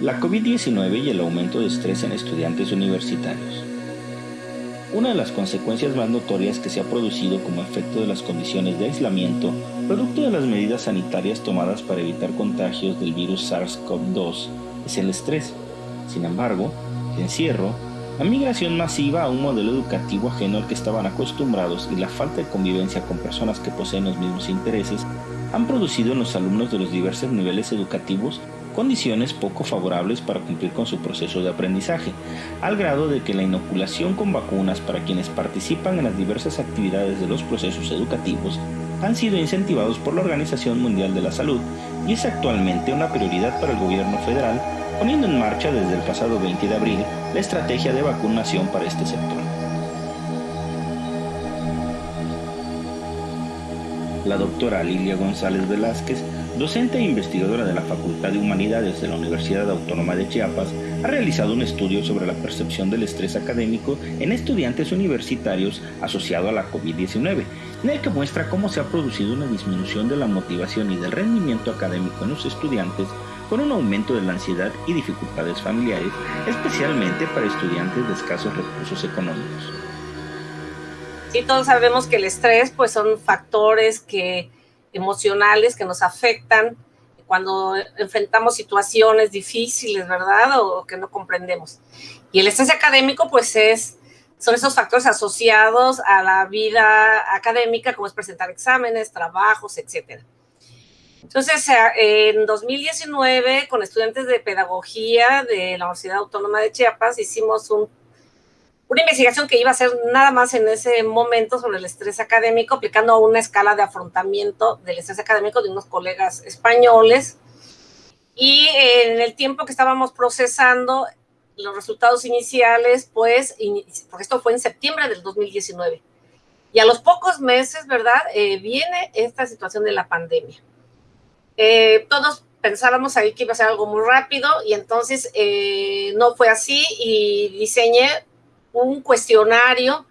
la COVID-19 y el aumento de estrés en estudiantes universitarios. Una de las consecuencias más notorias que se ha producido como efecto de las condiciones de aislamiento, producto de las medidas sanitarias tomadas para evitar contagios del virus SARS-CoV-2, es el estrés. Sin embargo, el encierro, la migración masiva a un modelo educativo ajeno al que estaban acostumbrados y la falta de convivencia con personas que poseen los mismos intereses han producido en los alumnos de los diversos niveles educativos condiciones poco favorables para cumplir con su proceso de aprendizaje, al grado de que la inoculación con vacunas para quienes participan en las diversas actividades de los procesos educativos han sido incentivados por la Organización Mundial de la Salud y es actualmente una prioridad para el gobierno federal, poniendo en marcha desde el pasado 20 de abril la estrategia de vacunación para este sector. La doctora Lilia González Velázquez docente e investigadora de la Facultad de Humanidades de la Universidad Autónoma de Chiapas, ha realizado un estudio sobre la percepción del estrés académico en estudiantes universitarios asociado a la COVID-19, en el que muestra cómo se ha producido una disminución de la motivación y del rendimiento académico en los estudiantes con un aumento de la ansiedad y dificultades familiares, especialmente para estudiantes de escasos recursos económicos. Sí, todos sabemos que el estrés pues son factores que emocionales que nos afectan cuando enfrentamos situaciones difíciles, ¿verdad? O que no comprendemos. Y el estrés académico, pues es, son esos factores asociados a la vida académica, como es presentar exámenes, trabajos, etcétera. Entonces, en 2019, con estudiantes de pedagogía de la Universidad Autónoma de Chiapas, hicimos un una investigación que iba a ser nada más en ese momento sobre el estrés académico, aplicando una escala de afrontamiento del estrés académico de unos colegas españoles. Y en el tiempo que estábamos procesando los resultados iniciales, pues, porque esto fue en septiembre del 2019. Y a los pocos meses, ¿verdad? Eh, viene esta situación de la pandemia. Eh, todos pensábamos ahí que iba a ser algo muy rápido y entonces eh, no fue así y diseñé un cuestionario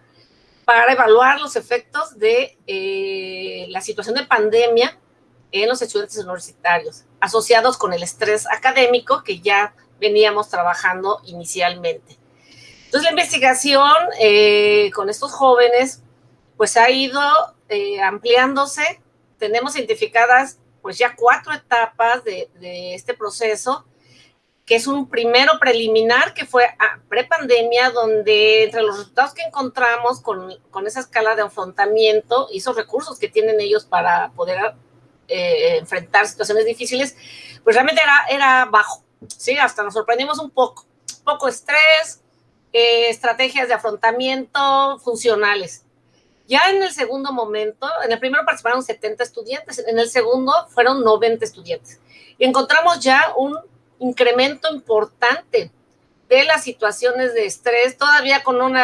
para evaluar los efectos de eh, la situación de pandemia en los estudiantes universitarios, asociados con el estrés académico que ya veníamos trabajando inicialmente. Entonces, la investigación eh, con estos jóvenes, pues ha ido eh, ampliándose. Tenemos identificadas, pues ya cuatro etapas de, de este proceso que es un primero preliminar que fue prepandemia, donde entre los resultados que encontramos con, con, esa escala de afrontamiento y esos recursos que tienen ellos para poder eh, enfrentar situaciones difíciles, pues realmente era, era bajo, ¿sí? Hasta nos sorprendimos un poco, poco estrés, eh, estrategias de afrontamiento funcionales. Ya en el segundo momento, en el primero participaron 70 estudiantes, en el segundo fueron 90 estudiantes. Y encontramos ya un incremento importante de las situaciones de estrés, todavía con un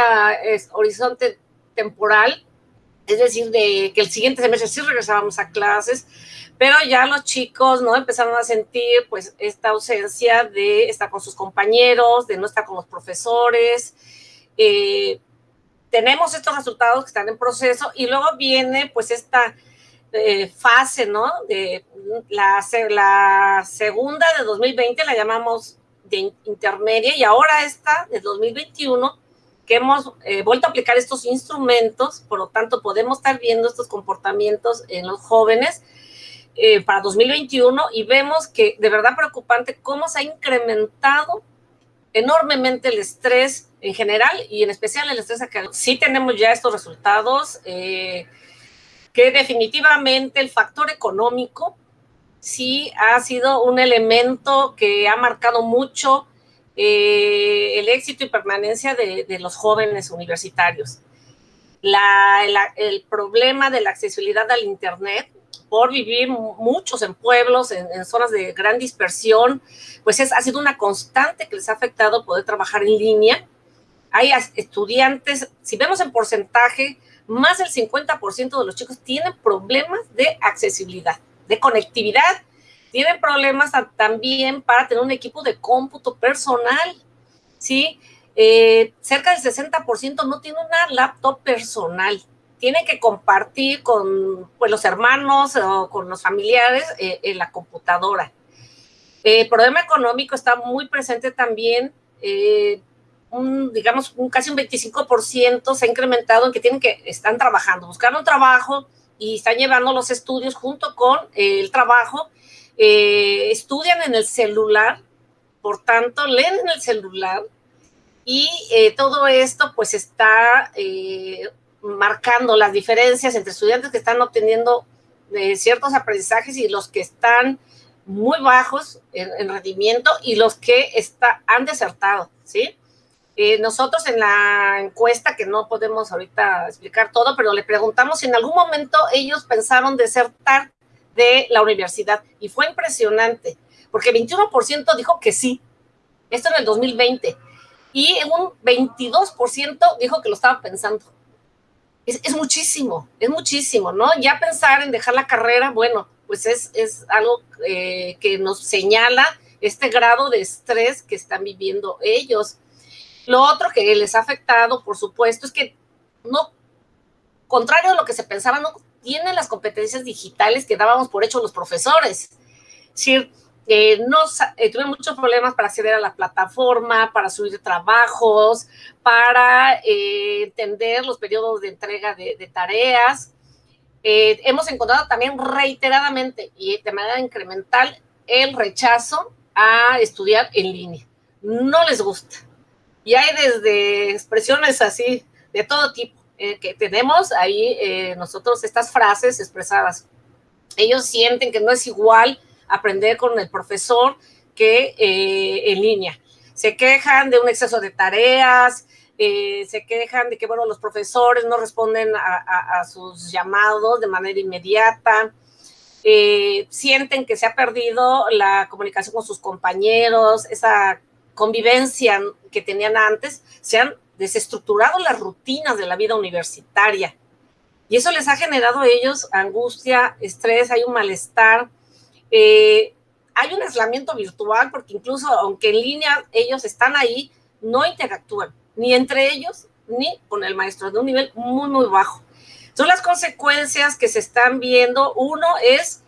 horizonte temporal, es decir, de que el siguiente semestre sí regresábamos a clases, pero ya los chicos, ¿no? Empezaron a sentir, pues, esta ausencia de estar con sus compañeros, de no estar con los profesores. Eh, tenemos estos resultados que están en proceso y luego viene, pues, esta eh, fase, ¿no? De la, segunda de 2020 la llamamos de intermedia y ahora esta de 2021 que hemos eh, vuelto a aplicar estos instrumentos, por lo tanto podemos estar viendo estos comportamientos en los jóvenes eh, para 2021 y vemos que de verdad preocupante cómo se ha incrementado enormemente el estrés en general y en especial el estrés académico. Sí tenemos ya estos resultados, eh, que definitivamente el factor económico sí ha sido un elemento que ha marcado mucho eh, el éxito y permanencia de, los jóvenes universitarios. el problema de la accesibilidad al Internet por vivir muchos en pueblos, en, zonas de gran dispersión, pues es, ha sido una constante que les ha afectado poder trabajar en línea. Hay estudiantes, si vemos en porcentaje, más del 50% de los chicos tienen problemas de accesibilidad, de conectividad, tienen problemas también para tener un equipo de cómputo personal, ¿sí? Eh, cerca del 60% no tiene una laptop personal, tiene que compartir con pues, los hermanos o con los familiares eh, en la computadora. El problema económico está muy presente también, eh, un, digamos, un, casi un 25% se ha incrementado en que tienen que, están trabajando, buscando un trabajo y están llevando los estudios junto con el trabajo, eh, estudian en el celular, por tanto, leen en el celular y eh, todo esto pues está marcando las diferencias entre estudiantes que están obteniendo ciertos aprendizajes y los que están muy bajos en, rendimiento y los que está, han desertado, ¿sí? Eh, nosotros en la encuesta, que no podemos ahorita explicar todo, pero le preguntamos si en algún momento ellos pensaron desertar de la universidad y fue impresionante, porque 21% dijo que sí, esto en el 2020, y un 22% dijo que lo estaba pensando. Es, es, muchísimo, es muchísimo, ¿no? Ya pensar en dejar la carrera, bueno, pues es, algo eh, que nos señala este grado de estrés que están viviendo ellos. Lo otro que les ha afectado, por supuesto, es que no, contrario a lo que se pensaba, no tienen las competencias digitales que dábamos por hecho los profesores. Es decir, eh, eh, tuve muchos problemas para acceder a la plataforma, para subir trabajos, para entender los periodos de entrega de tareas. Eh, hemos encontrado también reiteradamente y de manera incremental el rechazo a estudiar en línea. No les gusta. Y hay desde expresiones así, de todo tipo, eh, que tenemos ahí eh, nosotros estas frases expresadas. Ellos sienten que no es igual aprender con el profesor que en línea. Se quejan de un exceso de tareas, eh, se quejan de que, bueno, los profesores no responden a, sus llamados de manera inmediata, eh, sienten que se ha perdido la comunicación con sus compañeros, esa convivencia que tenían antes, se han desestructurado las rutinas de la vida universitaria. Y eso les ha generado a ellos angustia, estrés, hay un malestar. Eh, hay un aislamiento virtual porque incluso aunque en línea ellos están ahí, no interactúan ni entre ellos, ni con el maestro, de un nivel muy, muy bajo. Son las consecuencias que se están viendo. Uno es,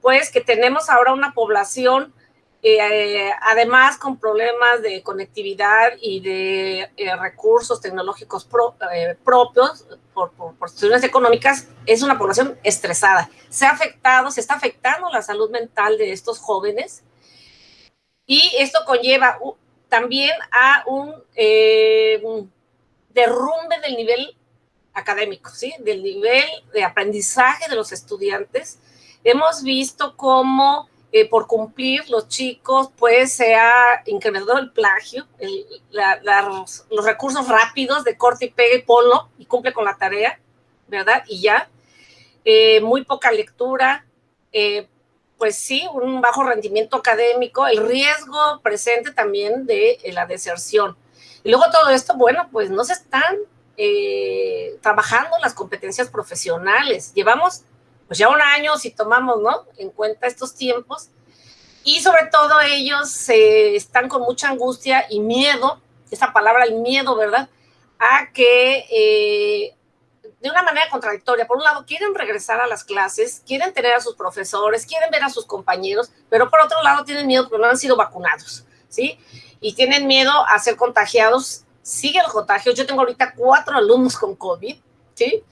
pues, que tenemos ahora una población, eh, además con problemas de conectividad y de eh, recursos tecnológicos eh, propios por, por, cuestiones económicas, es una población estresada. Se ha afectado, se está afectando la salud mental de estos jóvenes y esto conlleva también a eh, un derrumbe del nivel académico, ¿sí? Del nivel de aprendizaje de los estudiantes. Hemos visto cómo eh, por cumplir los chicos, pues se ha incrementado el plagio, los, recursos rápidos de corte y pegue y polo y cumple con la tarea, ¿verdad? Y ya. Eh, muy poca lectura, pues sí, un bajo rendimiento académico, el riesgo presente también de eh, la deserción. Y luego todo esto, bueno, pues no se están eh, trabajando las competencias profesionales. Llevamos pues ya un año, si tomamos ¿no? en cuenta estos tiempos, y sobre todo ellos están con mucha angustia y miedo, esa palabra, el miedo, ¿verdad? A que eh, de una manera contradictoria. Por un lado, quieren regresar a las clases, quieren tener a sus profesores, quieren ver a sus compañeros, pero por otro lado tienen miedo porque no han sido vacunados, ¿sí? Y tienen miedo a ser contagiados. Sigue el contagio. Yo tengo ahorita cuatro alumnos con COVID, ¿sí?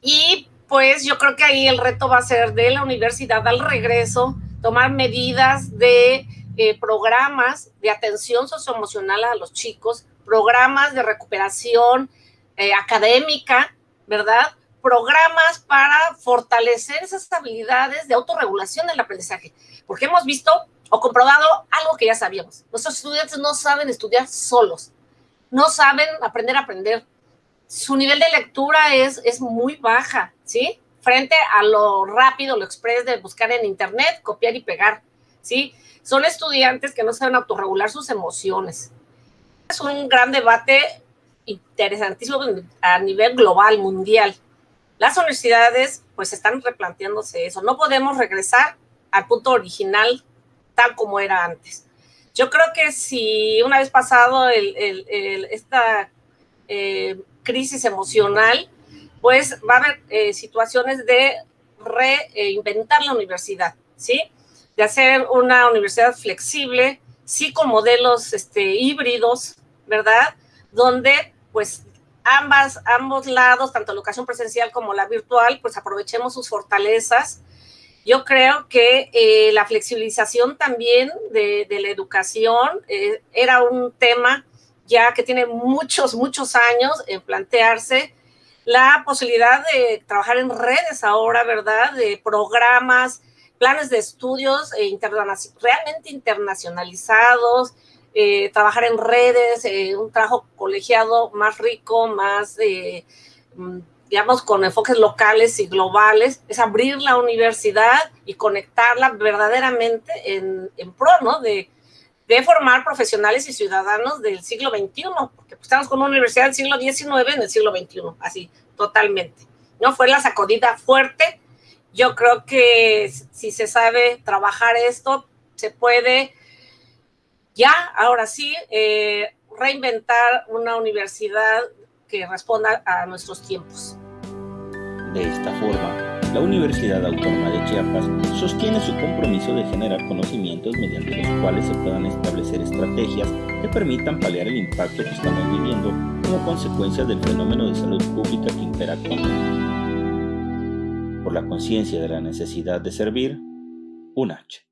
Y pues yo creo que ahí el reto va a ser de la universidad al regreso, tomar medidas de eh, programas de atención socioemocional a los chicos, programas de recuperación eh, académica, ¿verdad? Programas para fortalecer esas habilidades de autorregulación del aprendizaje, porque hemos visto o comprobado algo que ya sabíamos. Nuestros estudiantes no saben estudiar solos, no saben aprender a aprender. Su nivel de lectura es, es muy baja, ¿sí? Frente a lo rápido, lo express de buscar en internet, copiar y pegar, ¿sí? Son estudiantes que no saben autorregular sus emociones. Es un gran debate interesantísimo a nivel global, mundial. Las universidades pues están replanteándose eso. No podemos regresar al punto original tal como era antes. Yo creo que si una vez pasado esta eh, crisis emocional, pues va a haber eh, situaciones de reinventar la universidad, ¿sí? de hacer una universidad flexible, sí con modelos este, híbridos, ¿verdad? Donde pues ambas, ambos lados, tanto la educación presencial como la virtual, pues aprovechemos sus fortalezas. Yo creo que eh, la flexibilización también de, la educación eh, era un tema ya que tiene muchos, muchos años en plantearse la posibilidad de trabajar en redes ahora, ¿verdad? De programas, planes de estudios eh, realmente internacionalizados, eh, trabajar en redes, eh, un trabajo colegiado más rico, más, mm, digamos, con enfoques locales y globales, es abrir la universidad y conectarla verdaderamente en, pro, ¿no? De, de, formar profesionales y ciudadanos del siglo XXI, porque pues, estamos con una universidad del siglo XIX en el siglo XXI, así, totalmente. ¿No? Fue la sacudida fuerte. Yo creo que si se sabe trabajar esto, se puede ya, ahora sí, eh, reinventar una universidad que responda a nuestros tiempos. De esta forma, la Universidad Autónoma de Chiapas sostiene su compromiso de generar conocimientos mediante los cuales se puedan establecer estrategias que permitan paliar el impacto que estamos viviendo como consecuencia del fenómeno de salud pública que impera actualmente. Por la conciencia de la necesidad de servir, un H.